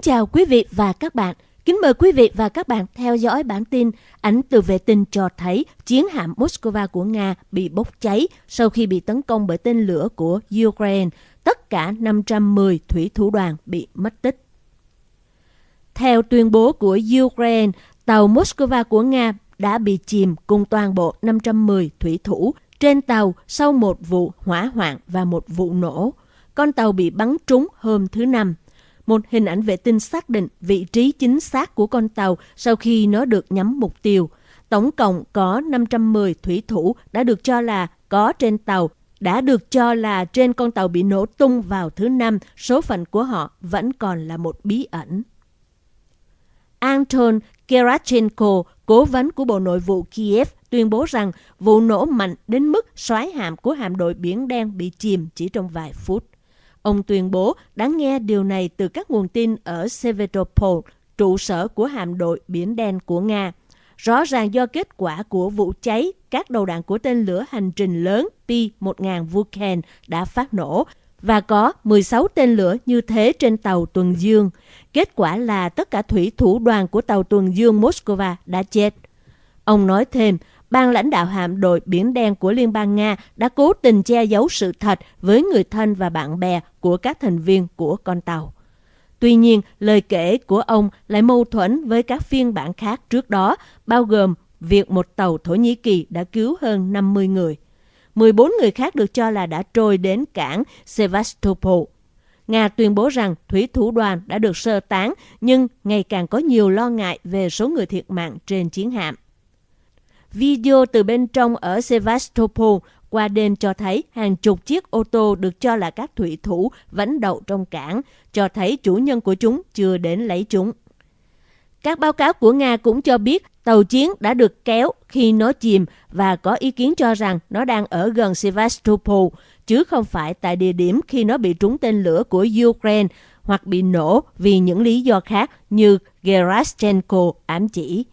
Kính chào quý vị và các bạn. Kính mời quý vị và các bạn theo dõi bản tin ảnh từ vệ tinh cho thấy chiến hạm Moscow của Nga bị bốc cháy sau khi bị tấn công bởi tên lửa của Ukraine. Tất cả 510 thủy thủ đoàn bị mất tích. Theo tuyên bố của Ukraine, tàu Moscow của Nga đã bị chìm cùng toàn bộ 510 thủy thủ trên tàu sau một vụ hỏa hoạn và một vụ nổ. Con tàu bị bắn trúng hôm thứ Năm. Một hình ảnh vệ tinh xác định vị trí chính xác của con tàu sau khi nó được nhắm mục tiêu. Tổng cộng có 510 thủy thủ đã được cho là có trên tàu, đã được cho là trên con tàu bị nổ tung vào thứ Năm, số phận của họ vẫn còn là một bí ẩn. Anton Kerachenko, cố vấn của Bộ Nội vụ Kiev, tuyên bố rằng vụ nổ mạnh đến mức xoáy hạm của hạm đội Biển Đen bị chìm chỉ trong vài phút. Ông tuyên bố đã nghe điều này từ các nguồn tin ở Sevastopol, trụ sở của hạm đội Biển Đen của Nga. Rõ ràng do kết quả của vụ cháy, các đầu đạn của tên lửa hành trình lớn P-1000 Vulcan đã phát nổ và có 16 tên lửa như thế trên tàu tuần dương. Kết quả là tất cả thủy thủ đoàn của tàu tuần dương Moscow đã chết. Ông nói thêm, ban lãnh đạo hạm đội Biển Đen của Liên bang Nga đã cố tình che giấu sự thật với người thân và bạn bè của các thành viên của con tàu. Tuy nhiên, lời kể của ông lại mâu thuẫn với các phiên bản khác trước đó, bao gồm việc một tàu Thổ Nhĩ Kỳ đã cứu hơn 50 người. 14 người khác được cho là đã trôi đến cảng Sevastopol. Nga tuyên bố rằng thủy thủ đoàn đã được sơ tán, nhưng ngày càng có nhiều lo ngại về số người thiệt mạng trên chiến hạm. Video từ bên trong ở Sevastopol qua đêm cho thấy hàng chục chiếc ô tô được cho là các thủy thủ vẫn đậu trong cảng, cho thấy chủ nhân của chúng chưa đến lấy chúng. Các báo cáo của Nga cũng cho biết tàu chiến đã được kéo khi nó chìm và có ý kiến cho rằng nó đang ở gần Sevastopol, chứ không phải tại địa điểm khi nó bị trúng tên lửa của Ukraine hoặc bị nổ vì những lý do khác như Gerashchenko ám chỉ.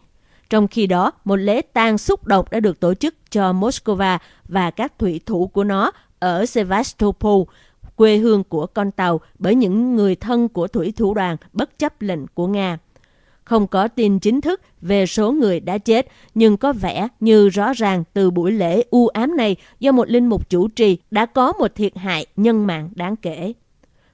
Trong khi đó, một lễ tang xúc động đã được tổ chức cho Moscow và các thủy thủ của nó ở Sevastopol, quê hương của con tàu bởi những người thân của thủy thủ đoàn bất chấp lệnh của Nga. Không có tin chính thức về số người đã chết, nhưng có vẻ như rõ ràng từ buổi lễ u ám này do một linh mục chủ trì đã có một thiệt hại nhân mạng đáng kể.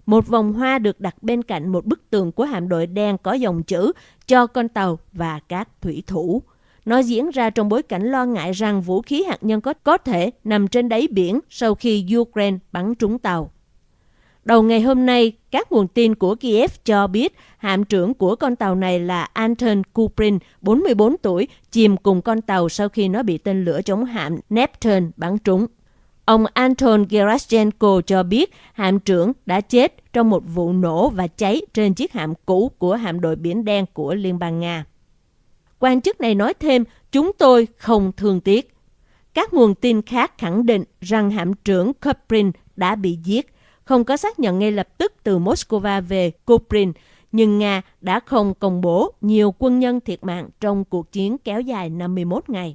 Một vòng hoa được đặt bên cạnh một bức tường của hạm đội đen có dòng chữ cho con tàu và các thủy thủ. Nó diễn ra trong bối cảnh lo ngại rằng vũ khí hạt nhân có, có thể nằm trên đáy biển sau khi Ukraine bắn trúng tàu. Đầu ngày hôm nay, các nguồn tin của Kiev cho biết hạm trưởng của con tàu này là Anton Kuprin, 44 tuổi, chìm cùng con tàu sau khi nó bị tên lửa chống hạm Neptune bắn trúng. Ông Anton Gerashenko cho biết hạm trưởng đã chết trong một vụ nổ và cháy trên chiếc hạm cũ của hạm đội Biển Đen của Liên bang Nga. Quan chức này nói thêm, chúng tôi không thương tiếc. Các nguồn tin khác khẳng định rằng hạm trưởng Kuprin đã bị giết, không có xác nhận ngay lập tức từ Moscow về Kuprin, nhưng Nga đã không công bố nhiều quân nhân thiệt mạng trong cuộc chiến kéo dài 51 ngày.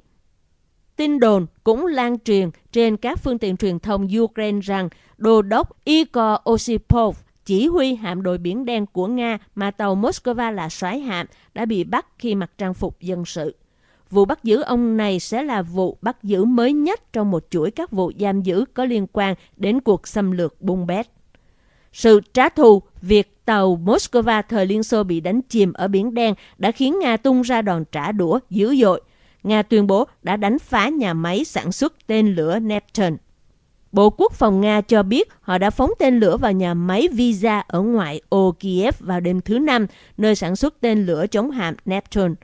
Tin đồn cũng lan truyền trên các phương tiện truyền thông Ukraine rằng đô đốc Igor Osipov, chỉ huy hạm đội Biển Đen của Nga mà tàu Moscow là soái hạm, đã bị bắt khi mặc trang phục dân sự. Vụ bắt giữ ông này sẽ là vụ bắt giữ mới nhất trong một chuỗi các vụ giam giữ có liên quan đến cuộc xâm lược Bung Bét. Sự trả thù, việc tàu Moscow thời Liên Xô bị đánh chìm ở Biển Đen đã khiến Nga tung ra đòn trả đũa dữ dội Nga tuyên bố đã đánh phá nhà máy sản xuất tên lửa Neptune. Bộ Quốc phòng Nga cho biết họ đã phóng tên lửa vào nhà máy Visa ở ngoại ô Kiev vào đêm thứ Năm, nơi sản xuất tên lửa chống hạm Neptune.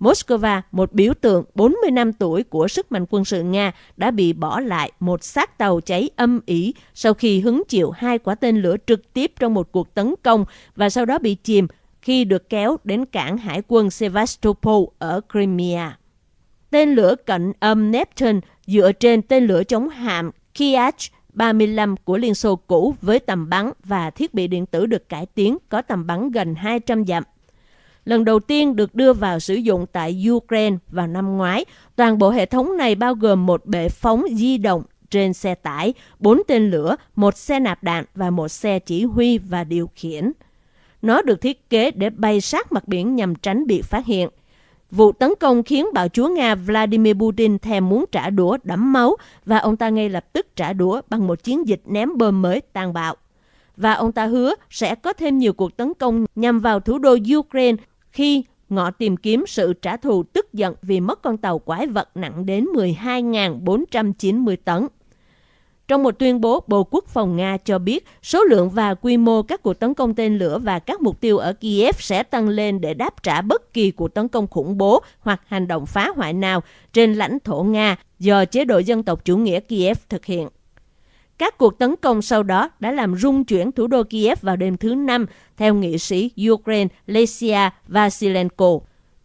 Moscow, một biểu tượng 40 năm tuổi của sức mạnh quân sự Nga, đã bị bỏ lại một xác tàu cháy âm ỉ sau khi hứng chịu hai quả tên lửa trực tiếp trong một cuộc tấn công và sau đó bị chìm khi được kéo đến cảng hải quân Sevastopol ở Crimea. Tên lửa cận âm Neptune dựa trên tên lửa chống hạm Kiach 35 của Liên Xô cũ với tầm bắn và thiết bị điện tử được cải tiến có tầm bắn gần 200 dặm. Lần đầu tiên được đưa vào sử dụng tại Ukraine vào năm ngoái, toàn bộ hệ thống này bao gồm một bệ phóng di động trên xe tải, bốn tên lửa, một xe nạp đạn và một xe chỉ huy và điều khiển. Nó được thiết kế để bay sát mặt biển nhằm tránh bị phát hiện. Vụ tấn công khiến bạo chúa Nga Vladimir Putin thèm muốn trả đũa đẫm máu và ông ta ngay lập tức trả đũa bằng một chiến dịch ném bom mới tàn bạo. Và ông ta hứa sẽ có thêm nhiều cuộc tấn công nhằm vào thủ đô Ukraine khi ngọ tìm kiếm sự trả thù tức giận vì mất con tàu quái vật nặng đến 12.490 tấn. Trong một tuyên bố, Bộ Quốc phòng Nga cho biết số lượng và quy mô các cuộc tấn công tên lửa và các mục tiêu ở Kiev sẽ tăng lên để đáp trả bất kỳ cuộc tấn công khủng bố hoặc hành động phá hoại nào trên lãnh thổ Nga do chế độ dân tộc chủ nghĩa Kiev thực hiện. Các cuộc tấn công sau đó đã làm rung chuyển thủ đô Kiev vào đêm thứ Năm, theo nghị sĩ Ukraine Lesia Vasilenko.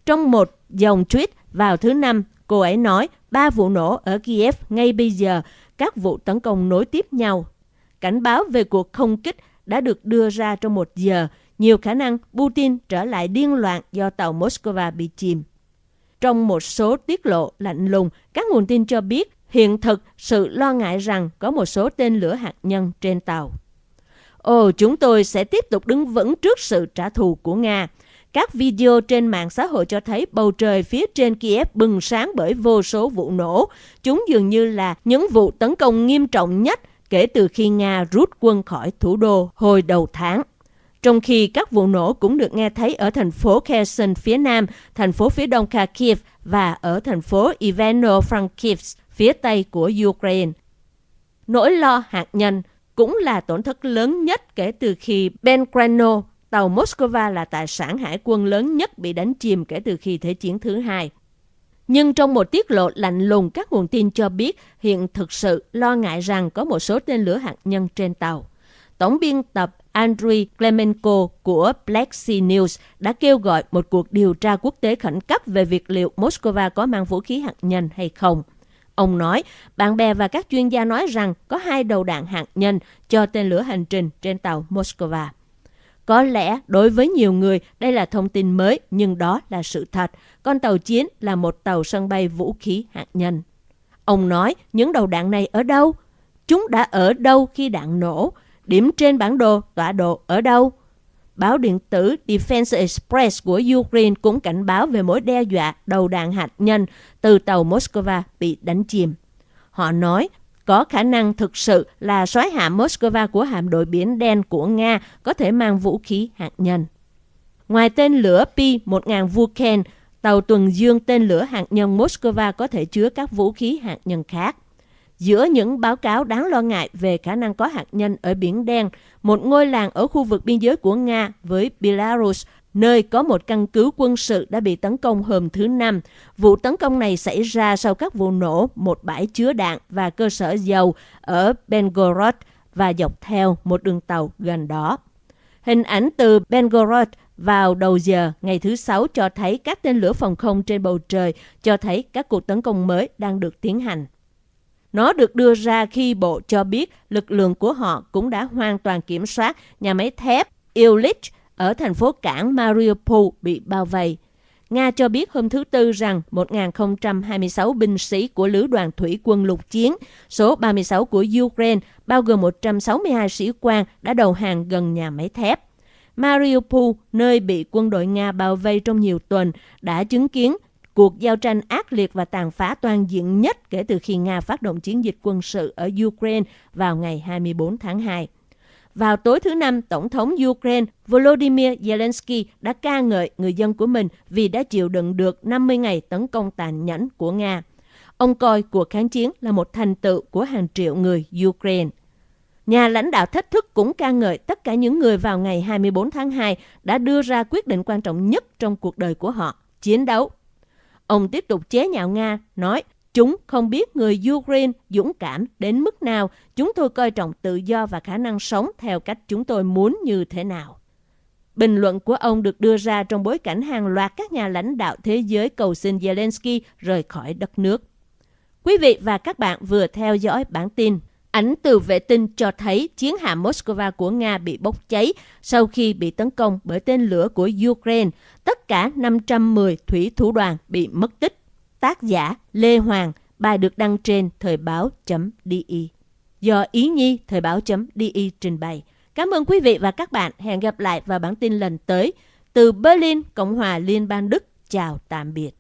Trong một dòng tweet vào thứ Năm, cô ấy nói ba vụ nổ ở Kiev ngay bây giờ các vụ tấn công nối tiếp nhau. Cảnh báo về cuộc không kích đã được đưa ra trong một giờ, nhiều khả năng Putin trở lại điên loạn do tàu Moscow bị chìm. Trong một số tiết lộ lạnh lùng, các nguồn tin cho biết hiện thực sự lo ngại rằng có một số tên lửa hạt nhân trên tàu. Ồ, chúng tôi sẽ tiếp tục đứng vững trước sự trả thù của Nga. Các video trên mạng xã hội cho thấy bầu trời phía trên Kiev bừng sáng bởi vô số vụ nổ. Chúng dường như là những vụ tấn công nghiêm trọng nhất kể từ khi Nga rút quân khỏi thủ đô hồi đầu tháng. Trong khi các vụ nổ cũng được nghe thấy ở thành phố Kherson phía nam, thành phố phía đông Kharkiv và ở thành phố Ivano-Frankivsk phía tây của Ukraine. Nỗi lo hạt nhân cũng là tổn thất lớn nhất kể từ khi Belgrano tàu Moscow là tài sản hải quân lớn nhất bị đánh chìm kể từ khi Thế chiến thứ hai. Nhưng trong một tiết lộ lạnh lùng, các nguồn tin cho biết hiện thực sự lo ngại rằng có một số tên lửa hạt nhân trên tàu. Tổng biên tập Andriy Klemenko của Black Sea News đã kêu gọi một cuộc điều tra quốc tế khẩn cấp về việc liệu Moscow có mang vũ khí hạt nhân hay không. Ông nói, bạn bè và các chuyên gia nói rằng có hai đầu đạn hạt nhân cho tên lửa hành trình trên tàu Moscow. Có lẽ đối với nhiều người, đây là thông tin mới, nhưng đó là sự thật. Con tàu chiến là một tàu sân bay vũ khí hạt nhân. Ông nói, những đầu đạn này ở đâu? Chúng đã ở đâu khi đạn nổ? Điểm trên bản đồ, tọa độ ở đâu? Báo điện tử Defense Express của Ukraine cũng cảnh báo về mối đe dọa đầu đạn hạt nhân từ tàu Moscow bị đánh chìm. Họ nói có khả năng thực sự là soái hạ Moscow của hạm đội Biển Đen của Nga có thể mang vũ khí hạt nhân. Ngoài tên lửa P-1000 Vulcan, tàu tuần dương tên lửa hạt nhân Moscow có thể chứa các vũ khí hạt nhân khác. Giữa những báo cáo đáng lo ngại về khả năng có hạt nhân ở Biển Đen, một ngôi làng ở khu vực biên giới của Nga với Belarus nơi có một căn cứ quân sự đã bị tấn công hôm thứ Năm. Vụ tấn công này xảy ra sau các vụ nổ một bãi chứa đạn và cơ sở dầu ở Bengorod và dọc theo một đường tàu gần đó. Hình ảnh từ Bengorod vào đầu giờ ngày thứ Sáu cho thấy các tên lửa phòng không trên bầu trời, cho thấy các cuộc tấn công mới đang được tiến hành. Nó được đưa ra khi Bộ cho biết lực lượng của họ cũng đã hoàn toàn kiểm soát nhà máy thép Illich ở thành phố cảng Mariupol bị bao vây. Nga cho biết hôm thứ Tư rằng 1.026 binh sĩ của Lữ đoàn Thủy quân lục chiến, số 36 của Ukraine, bao gồm 162 sĩ quan đã đầu hàng gần nhà máy thép. Mariupol, nơi bị quân đội Nga bao vây trong nhiều tuần, đã chứng kiến cuộc giao tranh ác liệt và tàn phá toàn diện nhất kể từ khi Nga phát động chiến dịch quân sự ở Ukraine vào ngày 24 tháng 2. Vào tối thứ Năm, Tổng thống Ukraine Volodymyr Zelensky đã ca ngợi người dân của mình vì đã chịu đựng được 50 ngày tấn công tàn nhẫn của Nga. Ông coi cuộc kháng chiến là một thành tựu của hàng triệu người Ukraine. Nhà lãnh đạo thách thức cũng ca ngợi tất cả những người vào ngày 24 tháng 2 đã đưa ra quyết định quan trọng nhất trong cuộc đời của họ, chiến đấu. Ông tiếp tục chế nhạo Nga, nói Chúng không biết người Ukraine dũng cảm đến mức nào, chúng tôi coi trọng tự do và khả năng sống theo cách chúng tôi muốn như thế nào. Bình luận của ông được đưa ra trong bối cảnh hàng loạt các nhà lãnh đạo thế giới cầu xin Zelensky rời khỏi đất nước. Quý vị và các bạn vừa theo dõi bản tin. Ảnh từ vệ tinh cho thấy chiến hạm Moscow của Nga bị bốc cháy sau khi bị tấn công bởi tên lửa của Ukraine. Tất cả 510 thủy thủ đoàn bị mất tích. Tác giả Lê Hoàng, bài được đăng trên thời báo.di. Do Ý Nhi thời báo.di trình bày. Cảm ơn quý vị và các bạn. Hẹn gặp lại vào bản tin lần tới. Từ Berlin, Cộng hòa Liên bang Đức. Chào tạm biệt.